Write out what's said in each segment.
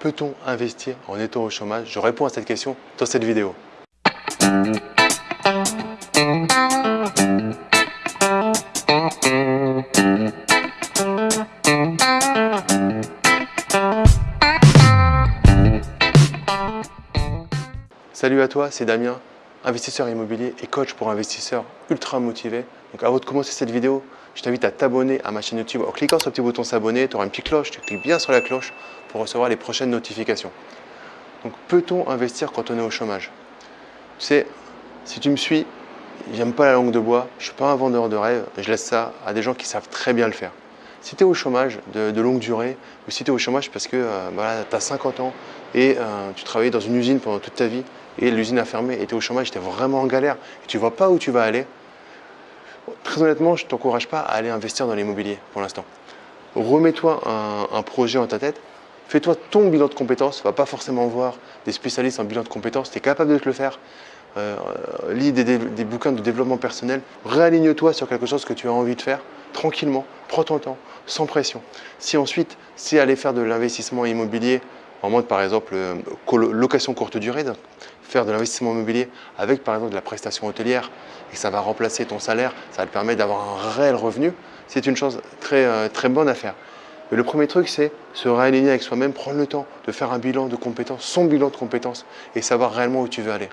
Peut-on investir en étant au chômage? Je réponds à cette question dans cette vidéo. Salut à toi, c'est Damien, investisseur immobilier et coach pour investisseurs ultra motivés. Donc avant de commencer cette vidéo, je t'invite à t'abonner à ma chaîne YouTube en cliquant sur le petit bouton s'abonner. Tu auras une petite cloche, tu cliques bien sur la cloche pour recevoir les prochaines notifications. Donc peut-on investir quand on est au chômage? Tu sais, si tu me suis, j'aime pas la langue de bois, je suis pas un vendeur de rêve, je laisse ça à des gens qui savent très bien le faire. Si tu es au chômage de, longue durée, ou si tu es au chômage parce que euh, tu as 50 ans et euh, tu travaillais dans une usine pendant toute ta vie et l'usine a fermé et tu es au chômage, tu es vraiment en galère et tu vois pas où tu vas aller, très honnêtement, je t'encourage pas à aller investir dans l'immobilier pour l'instant. Remets-toi un, projet en ta tête, fais-toi ton bilan de compétences, va pas forcément voir des spécialistes en bilan de compétences, tu es capable de te le faire, euh, lis des, bouquins de développement personnel, réaligne-toi sur quelque chose que tu as envie de faire, tranquillement, prends ton temps, sans pression. Si ensuite, c'est aller faire de l'investissement immobilier en mode par exemple euh, location courte durée, faire de l'investissement immobilier avec par exemple de la prestation hôtelière et que ça va remplacer ton salaire, ça va te permettre d'avoir un réel revenu, c'est une chose très, euh, très bonne à faire. Mais le premier truc, c'est se réaligner avec soi-même, prendre le temps de faire un bilan de compétences, son bilan de compétences et savoir réellement où tu veux aller.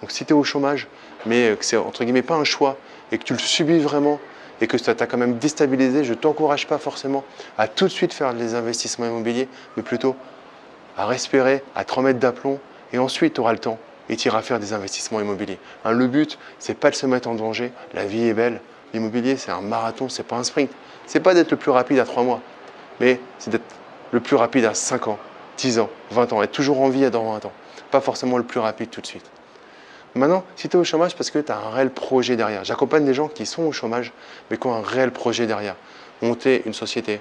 Donc si tu es au chômage, mais que c'est entre guillemets pas un choix et que tu le subis vraiment et que ça t'a quand même déstabilisé, je ne t'encourage pas forcément à tout de suite faire des investissements immobiliers, mais plutôt à respirer, à te remettre d'aplomb et ensuite tu auras le temps et tu iras faire des investissements immobiliers. Hein, le but, c'est pas de se mettre en danger, la vie est belle. L'immobilier, c'est un marathon, c'est pas un sprint. C'est pas d'être le plus rapide à 3 mois, mais c'est d'être le plus rapide à 5 ans, 10 ans, 20 ans, être toujours en vie dans 20 ans. Pas forcément le plus rapide tout de suite. Maintenant, si tu es au chômage, parce que tu as un réel projet derrière. J'accompagne des gens qui sont au chômage, mais qui ont un réel projet derrière. Monter une société,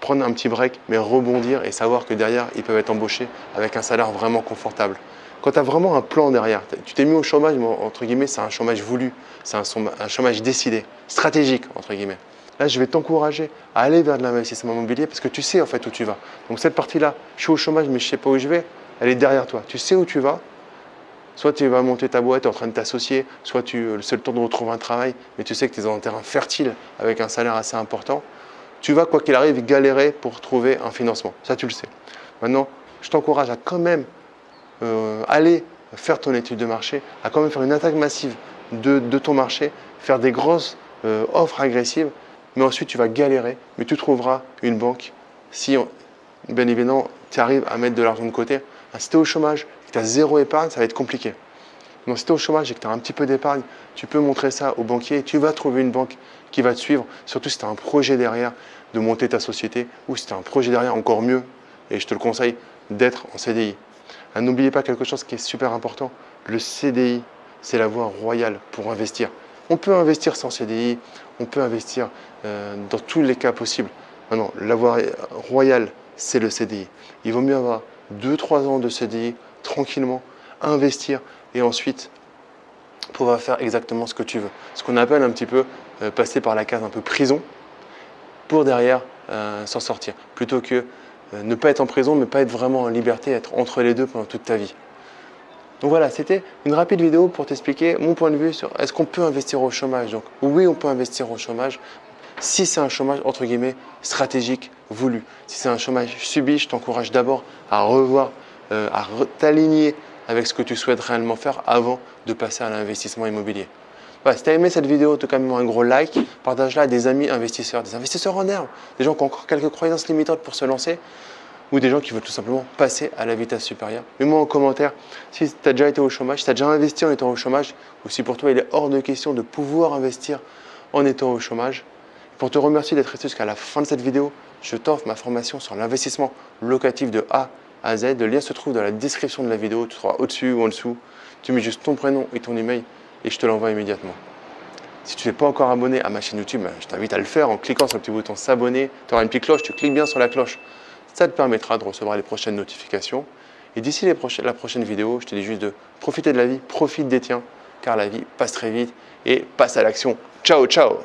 prendre un petit break, mais rebondir et savoir que derrière, ils peuvent être embauchés avec un salaire vraiment confortable. Quand tu as vraiment un plan derrière, tu t'es mis au chômage, entre guillemets, c'est un chômage voulu, c'est un, chômage décidé, stratégique, entre guillemets. Là, je vais t'encourager à aller vers de l'investissement immobilier parce que tu sais en fait où tu vas. Donc cette partie-là, je suis au chômage mais je ne sais pas où je vais, elle est derrière toi. Tu sais où tu vas. Soit tu vas monter ta boîte, tu es en train de t'associer, soit tu c'est le temps de retrouver un travail, mais tu sais que tu es dans un terrain fertile avec un salaire assez important tu vas, quoi qu'il arrive, galérer pour trouver un financement. Ça, tu le sais. Maintenant, je t'encourage à quand même euh, aller faire ton étude de marché, à quand même faire une attaque massive de, ton marché, faire des grosses euh, offres agressives, mais ensuite tu vas galérer, mais tu trouveras une banque si, bien évidemment, tu arrives à mettre de l'argent de côté. Si tu es au chômage et que tu as zéro épargne, ça va être compliqué. Donc si tu es au chômage et que tu as un petit peu d'épargne, tu peux montrer ça au banquier et tu vas trouver une banque qui va te suivre, surtout si tu as un projet derrière de monter ta société ou si tu as un projet derrière encore mieux, et je te le conseille, d'être en CDI. Ah, n'oubliez pas quelque chose qui est super important, le CDI, c'est la voie royale pour investir. On peut investir sans CDI, on peut investir euh, dans tous les cas possibles. Maintenant, la voie royale, c'est le CDI. Il vaut mieux avoir 2-3 ans de CDI tranquillement, investir et ensuite pouvoir faire exactement ce que tu veux. Ce qu'on appelle un petit peu euh, passer par la case un peu prison pour derrière euh, s'en sortir. Plutôt que ne pas être en prison, mais pas être vraiment en liberté, être entre les deux pendant toute ta vie. Donc voilà, c'était une rapide vidéo pour t'expliquer mon point de vue sur est-ce qu'on peut investir au chômage. Donc oui, on peut investir au chômage si c'est un chômage entre guillemets stratégique voulu. Si c'est un chômage subi, je t'encourage d'abord à revoir, à t'aligner avec ce que tu souhaites réellement faire avant de passer à l'investissement immobilier. si tu as aimé cette vidéo, te même un gros like, partage-la à des amis investisseurs, des investisseurs en herbe, des gens qui ont encore quelques croyances limitantes pour se lancer ou des gens qui veulent tout simplement passer à la vitesse supérieure. Mets-moi en commentaire si tu as déjà été au chômage, si tu as déjà investi en étant au chômage ou si pour toi il est hors de question de pouvoir investir en étant au chômage. Pour te remercier d'être resté jusqu'à la fin de cette vidéo, je t'offre ma formation sur l'investissement locatif de A à Z. Le lien se trouve dans la description de la vidéo, tu seras au-dessus ou en dessous. Tu mets juste ton prénom et ton email et je te l'envoie immédiatement. Si tu n'es pas encore abonné à ma chaîne YouTube, ben, je t'invite à le faire en cliquant sur le petit bouton s'abonner. Tu auras une petite cloche, tu cliques bien sur la cloche. Ça te permettra de recevoir les prochaines notifications. Et d'ici la prochaine vidéo, je te dis juste de profiter de la vie, profite des tiens, car la vie passe très vite et passe à l'action. Ciao, ciao